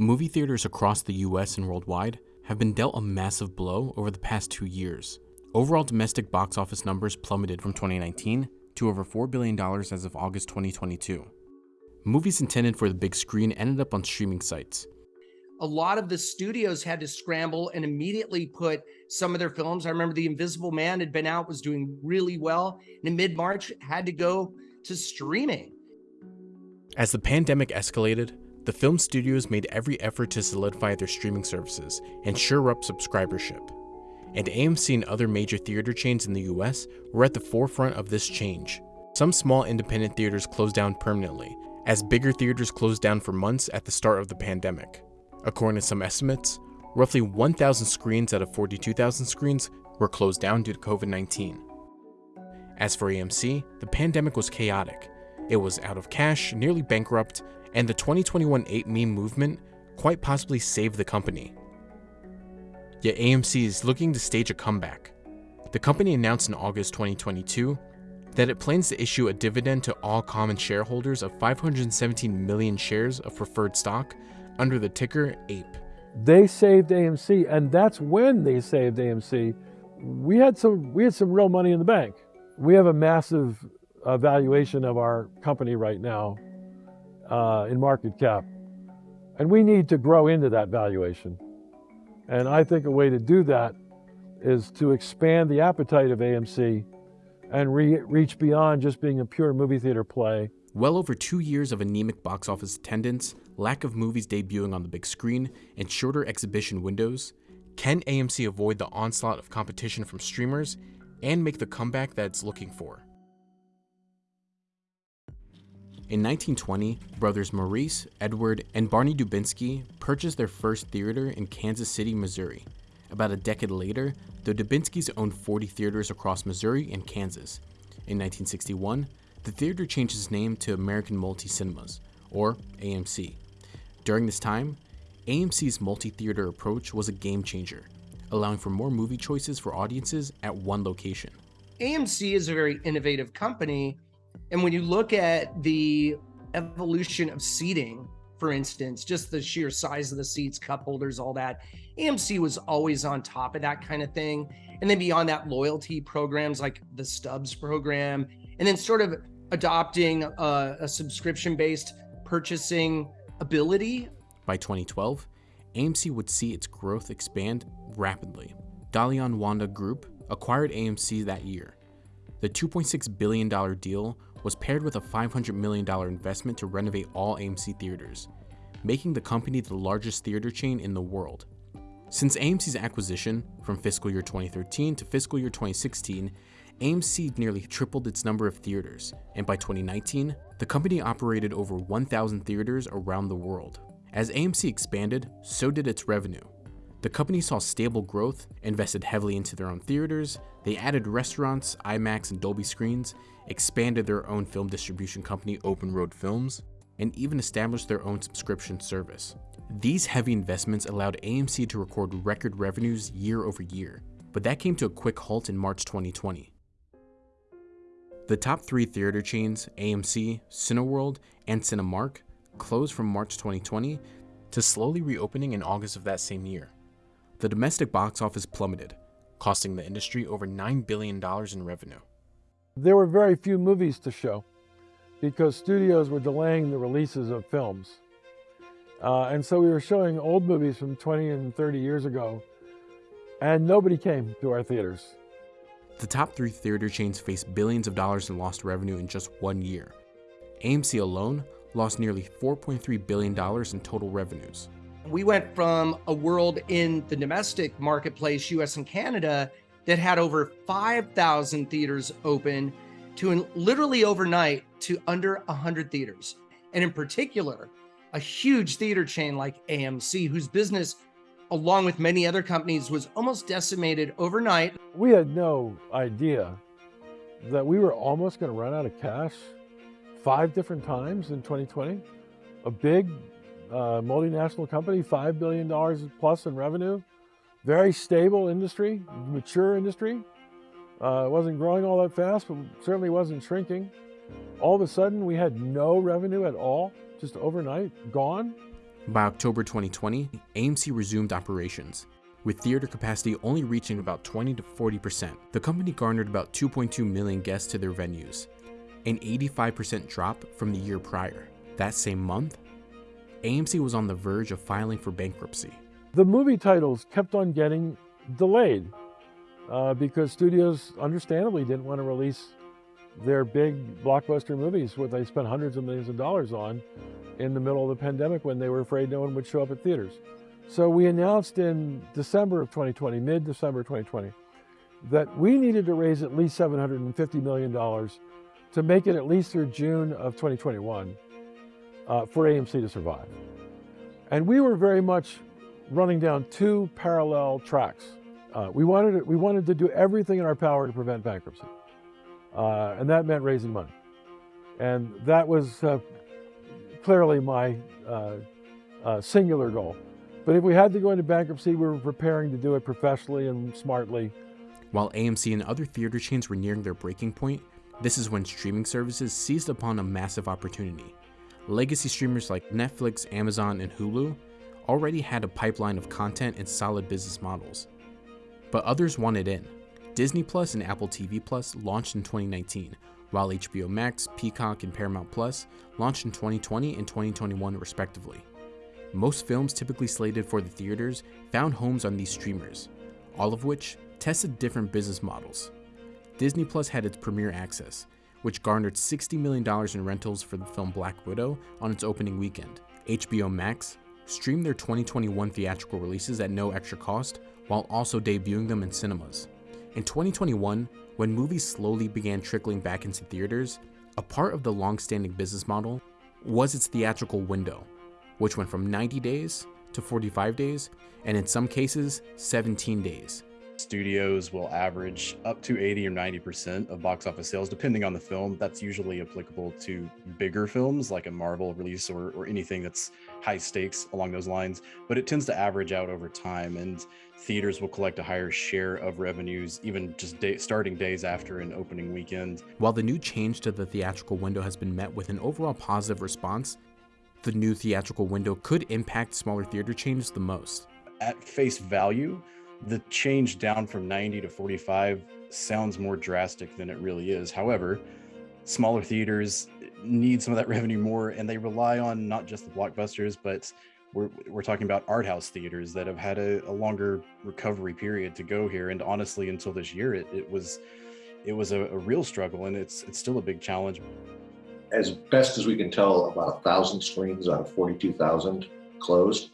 Movie theaters across the US and worldwide have been dealt a massive blow over the past two years. Overall domestic box office numbers plummeted from 2019 to over $4 billion as of August 2022. Movies intended for the big screen ended up on streaming sites. A lot of the studios had to scramble and immediately put some of their films. I remember The Invisible Man had been out, was doing really well, and in mid March had to go to streaming. As the pandemic escalated, the film studios made every effort to solidify their streaming services and shore up subscribership. And AMC and other major theater chains in the US were at the forefront of this change. Some small independent theaters closed down permanently, as bigger theaters closed down for months at the start of the pandemic. According to some estimates, roughly 1,000 screens out of 42,000 screens were closed down due to COVID 19. As for AMC, the pandemic was chaotic. It was out of cash, nearly bankrupt, and the 2021 8 meme movement quite possibly saved the company. Yet AMC is looking to stage a comeback. The company announced in August 2022 that it plans to issue a dividend to all common shareholders of 517 million shares of preferred stock under the ticker APE. They saved AMC, and that's when they saved AMC. We had some we had some real money in the bank. We have a massive valuation of our company right now uh, in market cap, and we need to grow into that valuation. And I think a way to do that is to expand the appetite of AMC and re reach beyond just being a pure movie theater play. Well over two years of anemic box office attendance, lack of movies debuting on the big screen, and shorter exhibition windows, can AMC avoid the onslaught of competition from streamers and make the comeback that it's looking for? In 1920, brothers Maurice, Edward, and Barney Dubinsky purchased their first theater in Kansas City, Missouri. About a decade later, the Dubinskys owned 40 theaters across Missouri and Kansas. In 1961, the theater changed its name to American Multi Cinemas, or AMC. During this time, AMC's multi theater approach was a game changer, allowing for more movie choices for audiences at one location. AMC is a very innovative company and when you look at the evolution of seating, for instance, just the sheer size of the seats, cup holders, all that, AMC was always on top of that kind of thing. And then beyond that, loyalty programs like the Stubs program, and then sort of adopting a, a subscription based purchasing ability. By 2012, AMC would see its growth expand rapidly. Dalian Wanda Group acquired AMC that year. The $2.6 billion deal was paired with a $500 million investment to renovate all AMC theaters, making the company the largest theater chain in the world. Since AMC's acquisition from fiscal year 2013 to fiscal year 2016, AMC nearly tripled its number of theaters, and by 2019, the company operated over 1,000 theaters around the world. As AMC expanded, so did its revenue. The company saw stable growth, invested heavily into their own theaters, they added restaurants, IMAX and Dolby screens, expanded their own film distribution company Open Road Films, and even established their own subscription service. These heavy investments allowed AMC to record record revenues year over year, but that came to a quick halt in March 2020. The top three theater chains, AMC, Cineworld, and Cinemark, closed from March 2020 to slowly reopening in August of that same year. The domestic box office plummeted, costing the industry over $9 billion in revenue. There were very few movies to show because studios were delaying the releases of films. Uh, and so we were showing old movies from 20 and 30 years ago, and nobody came to our theaters. The top three theater chains faced billions of dollars in lost revenue in just one year. AMC alone lost nearly $4.3 billion in total revenues. We went from a world in the domestic marketplace, US and Canada, that had over 5,000 theaters open to literally overnight to under 100 theaters. And in particular, a huge theater chain like AMC, whose business, along with many other companies, was almost decimated overnight. We had no idea that we were almost going to run out of cash five different times in 2020. A big uh, multinational company, $5 billion plus in revenue, very stable industry, mature industry. Uh, wasn't growing all that fast, but certainly wasn't shrinking. All of a sudden, we had no revenue at all, just overnight, gone. By October 2020, AMC resumed operations, with theater capacity only reaching about 20 to 40%. The company garnered about 2.2 million guests to their venues, an 85% drop from the year prior. That same month, AMC was on the verge of filing for bankruptcy. The movie titles kept on getting delayed uh, because studios understandably didn't want to release their big blockbuster movies, what they spent hundreds of millions of dollars on in the middle of the pandemic when they were afraid no one would show up at theaters. So we announced in December of 2020, mid-December 2020, that we needed to raise at least $750 million to make it at least through June of 2021 uh, for AMC to survive. And we were very much running down two parallel tracks. Uh, we, wanted to, we wanted to do everything in our power to prevent bankruptcy. Uh, and that meant raising money. And that was uh, clearly my uh, uh, singular goal. But if we had to go into bankruptcy, we were preparing to do it professionally and smartly. While AMC and other theater chains were nearing their breaking point, this is when streaming services seized upon a massive opportunity. Legacy streamers like Netflix, Amazon, and Hulu already had a pipeline of content and solid business models. But others wanted in. Disney Plus and Apple TV Plus launched in 2019, while HBO Max, Peacock, and Paramount Plus launched in 2020 and 2021 respectively. Most films typically slated for the theaters found homes on these streamers, all of which tested different business models. Disney Plus had its premiere access, which garnered $60 million in rentals for the film Black Widow on its opening weekend. HBO Max streamed their 2021 theatrical releases at no extra cost while also debuting them in cinemas. In 2021, when movies slowly began trickling back into theaters, a part of the long-standing business model was its theatrical window, which went from 90 days to 45 days, and in some cases, 17 days. Studios will average up to 80 or 90% of box office sales, depending on the film. That's usually applicable to bigger films like a Marvel release or, or anything that's high stakes along those lines, but it tends to average out over time. And theaters will collect a higher share of revenues, even just day, starting days after an opening weekend. While the new change to the theatrical window has been met with an overall positive response, the new theatrical window could impact smaller theater chains the most. At face value, the change down from 90 to 45 sounds more drastic than it really is. However, smaller theaters need some of that revenue more and they rely on not just the blockbusters, but we're, we're talking about art house theaters that have had a, a longer recovery period to go here. And honestly, until this year, it, it was it was a, a real struggle and it's it's still a big challenge. As best as we can tell, about a thousand screens out of 42,000 closed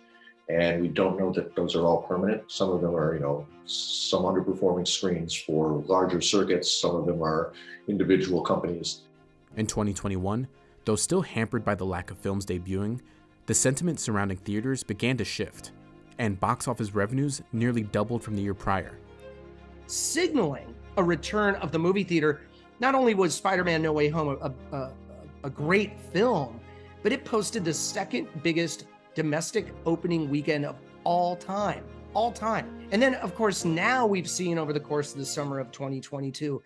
and we don't know that those are all permanent. Some of them are, you know, some underperforming screens for larger circuits. Some of them are individual companies. In 2021, though still hampered by the lack of films debuting, the sentiment surrounding theaters began to shift, and box office revenues nearly doubled from the year prior. Signaling a return of the movie theater, not only was Spider-Man No Way Home a, a, a great film, but it posted the second biggest domestic opening weekend of all time, all time. And then, of course, now we've seen over the course of the summer of 2022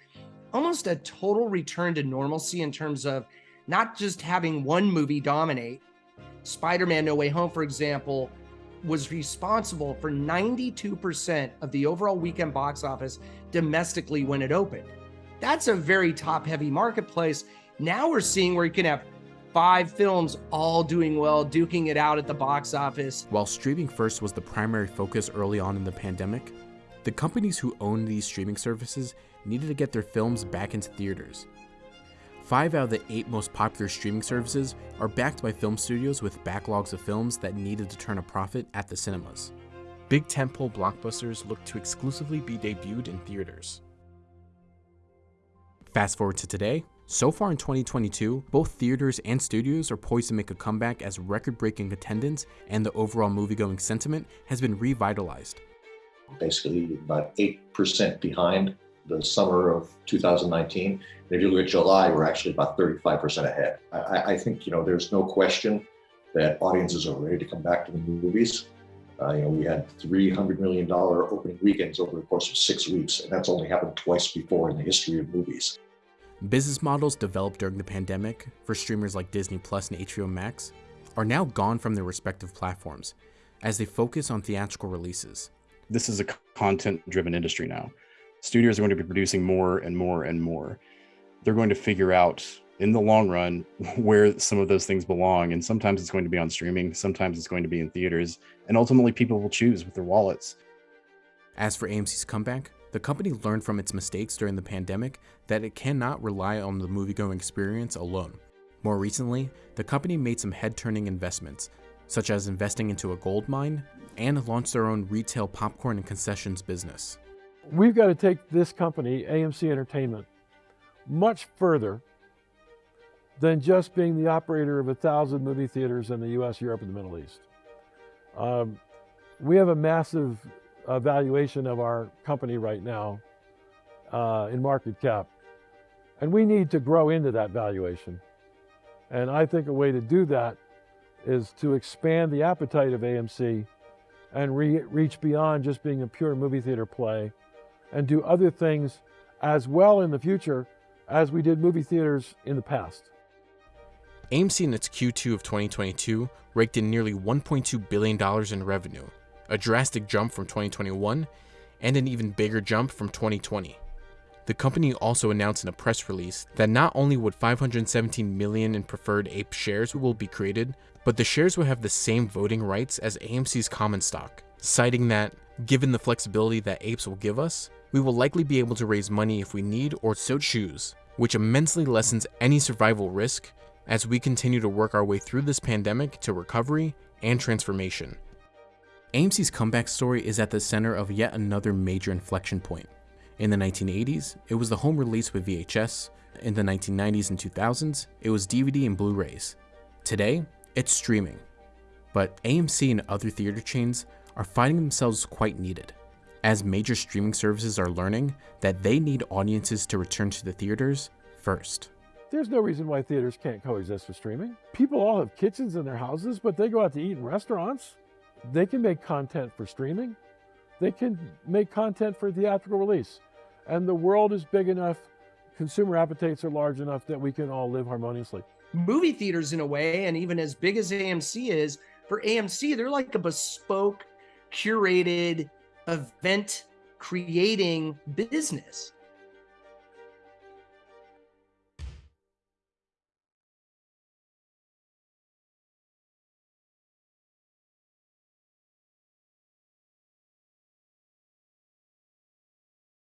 almost a total return to normalcy in terms of not just having one movie dominate. Spider Man No Way Home, for example, was responsible for 92% of the overall weekend box office domestically when it opened. That's a very top heavy marketplace. Now we're seeing where you can have five films all doing well, duking it out at the box office. While streaming first was the primary focus early on in the pandemic, the companies who owned these streaming services needed to get their films back into theaters. Five out of the eight most popular streaming services are backed by film studios with backlogs of films that needed to turn a profit at the cinemas. Big tentpole blockbusters look to exclusively be debuted in theaters. Fast forward to today, so far in 2022, both theaters and studios are poised to make a comeback as record-breaking attendance and the overall movie-going sentiment has been revitalized. Basically about 8% behind the summer of 2019. And if you look at July, we're actually about 35% ahead. I, I, think, you know, there's no question that audiences are ready to come back to the movies. Uh, you know, we had $300 million opening weekends over the course of six weeks, and that's only happened twice before in the history of movies. Business models developed during the pandemic for streamers like Disney Plus and HBO Max are now gone from their respective platforms as they focus on theatrical releases. This is a content driven industry now. Studios are going to be producing more and more and more. They're going to figure out in the long run where some of those things belong. And sometimes it's going to be on streaming, sometimes it's going to be in theaters, and ultimately people will choose with their wallets. As for AMC's comeback, the company learned from its mistakes during the pandemic that it cannot rely on the moviegoing experience alone. More recently, the company made some head turning investments, such as investing into a gold mine and launched their own retail popcorn and concessions business. We've got to take this company, AMC Entertainment, much further than just being the operator of a thousand movie theaters in the US, Europe, and the Middle East. Um, we have a massive valuation of our company right now uh, in market cap, and we need to grow into that valuation. And I think a way to do that is to expand the appetite of AMC and re reach beyond just being a pure movie theater play and do other things as well in the future as we did movie theaters in the past. AMC in its Q2 of 2022 raked in nearly $1.2 billion in revenue, a drastic jump from 2021 and an even bigger jump from 2020. The company also announced in a press release that not only would 517 million in preferred APE shares will be created, but the shares will have the same voting rights as AMC's common stock, citing that, given the flexibility that APES will give us, we will likely be able to raise money if we need or so choose, which immensely lessens any survival risk as we continue to work our way through this pandemic to recovery and transformation. AMC's comeback story is at the center of yet another major inflection point. In the 1980s, it was the home release with VHS. In the 1990s and 2000s, it was DVD and Blu-rays. Today, it's streaming. But AMC and other theater chains are finding themselves quite needed, as major streaming services are learning that they need audiences to return to the theaters first. There's no reason why theaters can't coexist with streaming. People all have kitchens in their houses, but they go out to eat in restaurants. They can make content for streaming. They can make content for theatrical release. And the world is big enough, consumer appetites are large enough that we can all live harmoniously. Movie theaters, in a way, and even as big as AMC is, for AMC, they're like a bespoke, curated event creating business